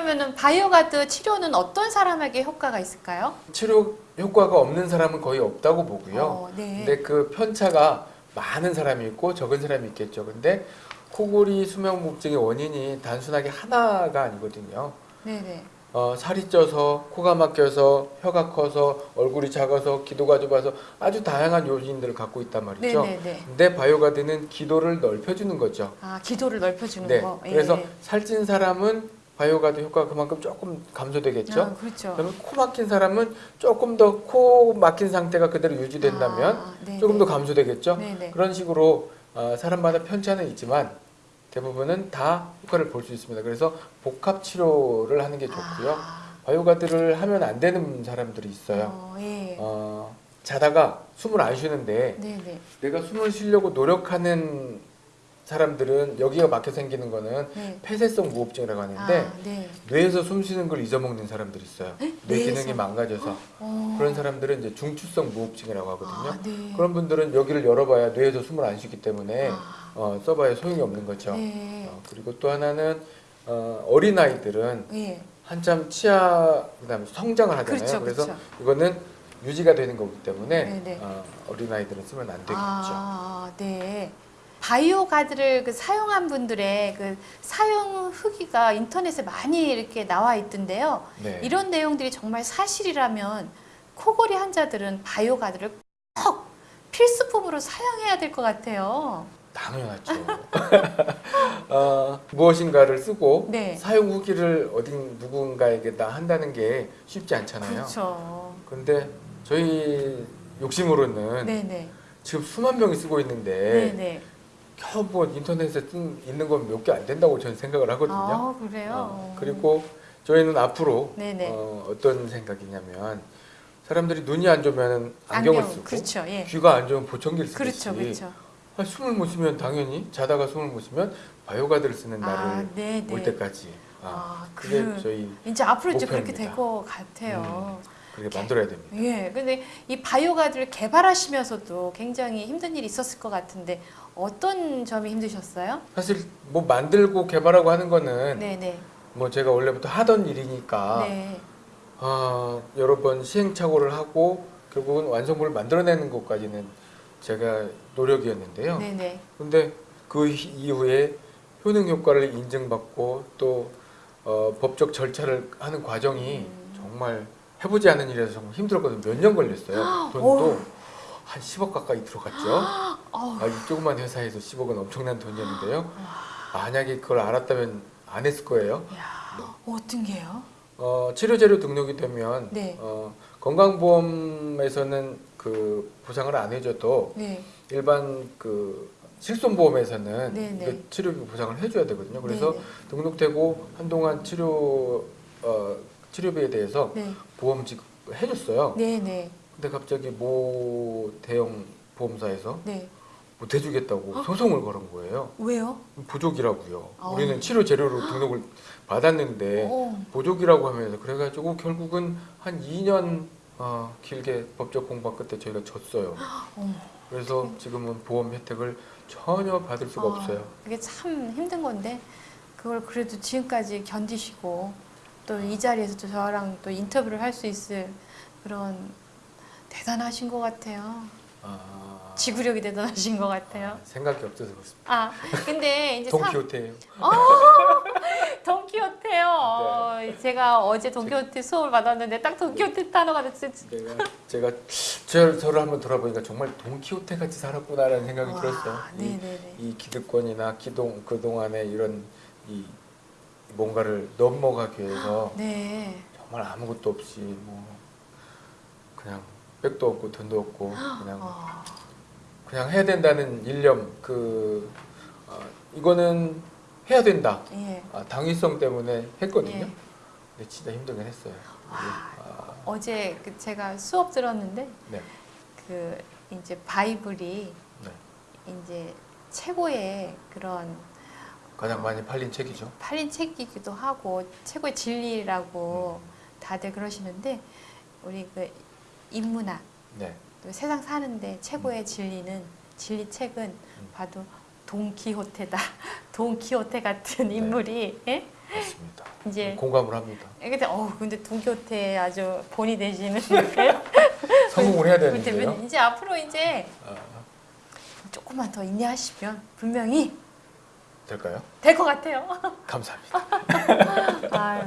그러면은 바이오가드 치료는 어떤 사람에게 효과가 있을까요? 치료 효과가 없는 사람은 거의 없다고 보고요. 어, 네. 근데 그 편차가 많은 사람이 있고 적은 사람이 있겠죠. 근데 코골이 수면무호흡증의 원인이 단순하게 하나가 아니거든요. 네네. 어, 살이 쪄서 코가 막혀서 혀가 커서 얼굴이 작아서 기도가 좁아서 아주 다양한 요인들을 갖고 있단 말이죠. 네네네. 근데 바이오가드는 기도를 넓혀주는 거죠. 아 기도를 넓혀주는 네. 거. 예. 그래서 살찐 사람은 바이오가드 효과가 그만큼 조금 감소되겠죠. 아, 그렇죠. 그러면 코 막힌 사람은 조금 더 코 막힌 상태가 그대로 유지된다면 아, 네네. 조금 더 감소되겠죠. 네네. 그런 식으로 어, 사람마다 편차는 있지만 대부분은 다 효과를 볼 수 있습니다. 그래서 복합 치료를 하는 게 좋고요. 아, 바이오가드를 하면 안 되는 사람들이 있어요. 어, 예. 어, 자다가 숨을 안 쉬는데 네네. 내가 숨을 쉬려고 노력하는 사람들은 여기가 막혀 생기는 거는 네. 폐쇄성 무호흡증이라고 하는데 아, 네. 뇌에서 숨 쉬는 걸 잊어먹는 사람들이 있어요. 뇌 뇌에서? 기능이 망가져서 어. 그런 사람들은 이제 중추성 무호흡증이라고 하거든요. 아, 네. 그런 분들은 여기를 열어봐야 뇌에서 숨을 안 쉬기 때문에 아, 어, 써봐야 소용이 없는 거죠. 네. 어, 그리고 또 하나는 어, 어린 아이들은 예. 한참 치아 그다음에 성장을 하잖아요. 그렇죠, 그래서 그렇죠. 이거는 유지가 되는 거기 때문에 네네. 어, 어린 아이들은 쓰면 안 되겠죠. 아, 네. 바이오 가드를 그 사용한 분들의 그 사용 후기가 인터넷에 많이 이렇게 나와 있던데요. 네. 이런 내용들이 정말 사실이라면 코골이 환자들은 바이오 가드를 꼭 필수품으로 사용해야 될 것 같아요. 당연하죠. 어, 무엇인가를 쓰고 네. 사용 후기를 어딘 누군가에게 다 한다는 게 쉽지 않잖아요. 그렇죠. 근데 저희 욕심으로는 네네. 지금 수만 명이 쓰고 있는데 네네. 뭐 인터넷에 뜬, 있는 건 몇 개 안 된다고 저는 생각을 하거든요. 아, 그래요? 어, 그리고 저희는 앞으로. 어, 어떤 생각이냐면 사람들이 눈이 안 좋으면 안경을 쓰고 그렇죠. 예. 귀가 안 좋으면 보청기를 쓰듯이 그렇죠. 그렇죠. 아, 숨을 못 쉬면 당연히 자다가 숨을 못 쉬면 바이오가드를 쓰는 아, 날을 네, 올 네. 때까지 아, 아, 그게 그 저희 이제 앞으로 이제 그렇게. 될 것 같아요. 그렇게 만들어야 됩니다. 예, 근데 이 바이오가드를 개발하시면서도 굉장히 힘든 일이 있었을 것 같은데 어떤 점이 힘드셨어요? 사실 뭐 만들고 개발하고 하는 거는 네, 네, 뭐 제가 원래부터 하던 일이니까 네, 아, 여러 번 시행착오를 하고 결국은 완성물을 만들어내는 것까지는 제가 노력이었는데요. 네, 네. 근데 그 희- 이후에 효능 효과를 인증받고 또 어, 법적 절차를 하는 과정이 음. 정말 해보지 않은 일이라서 정말 힘들었거든요. 몇 년 걸렸어요. 돈도 어우. 한 10억 가까이 들어갔죠. 아, 이 조그만 회사에서 10억은 엄청난 돈이었는데요. 만약에 그걸 알았다면 안 했을 거예요. 야, 어떤 게요? 어, 치료제로 등록이 되면 네. 어, 건강보험에서는 그 보상을 안 해줘도 네, 일반 그 실손보험에서는 네, 네. 그 치료비 보상을 해줘야 되거든요. 그래서 네, 등록되고 한동안 치료 어, 치료비에 대해서 네, 보험 지급 해줬어요. 네, 네, 근데 갑자기 모 대형 보험사에서 네. 못 해주겠다고 소송을 걸은 거예요. 왜요? 부족이라고요. 아. 우리는 치료 재료로 등록을 받았는데 어, 보족이라고 하면서 그래가지고 결국은 한 2년 어, 길게 법적 공방 끝에 저희가 졌어요. 어머. 그래서 지금은 보험 혜택을 전혀 받을 수가 아, 없어요. 그게 참 힘든 건데 그걸 그래도 지금까지 견디시고 또 이 자리에서 또 저랑 또 인터뷰를 할 수 있을 그런 대단하신 것 같아요. 아, 지구력이 대단하신 것 같아요. 생각이 없어서 그렇습니다. 아, 근데 이제 참 동키호테예요. 돈키호테요. 어, 제가 어제 돈키호테 수업을 받았는데 딱 돈키호테 단어가 됐어요. 제가 저, 저를 한번 돌아보니까 정말 돈키호테 같이 살았구나라는 생각이 와, 들었어요. 이, 네네네. 이 기득권이나 기동 그 동안에 이런 이 뭔가를 넘어가기 위해서 네. 정말 아무것도 없이 뭐 그냥 백도 없고 돈도 없고 그냥 어, 그냥 해야 된다는 일념 그 어, 이거는 해야 된다 예. 아, 당위성 때문에 했거든요. 예. 근데 진짜 힘들긴 했어요. 아, 어제 그 제가 수업 들었는데 네, 그 이제 바이블이 네. 이제 최고의 그런 가장 많이 팔린 책이죠. 팔린 책이기도 하고 최고의 진리라고 음. 다들 그러시는데 우리 그 인문학 네, 또 세상 사는데 최고의 진리는 진리 책은 음. 봐도 돈키호테다. 돈키호테 같은 네. 인물이 예? 맞습니다. 이제 공감을 합니다. 근데 어 근데 동교태 아주 본이 되시는 성공을 해야 되는데요. 이제 앞으로 이제 아, 조금만 더 인내하시면 분명히 될까요? 될 것 같아요. 감사합니다. 아유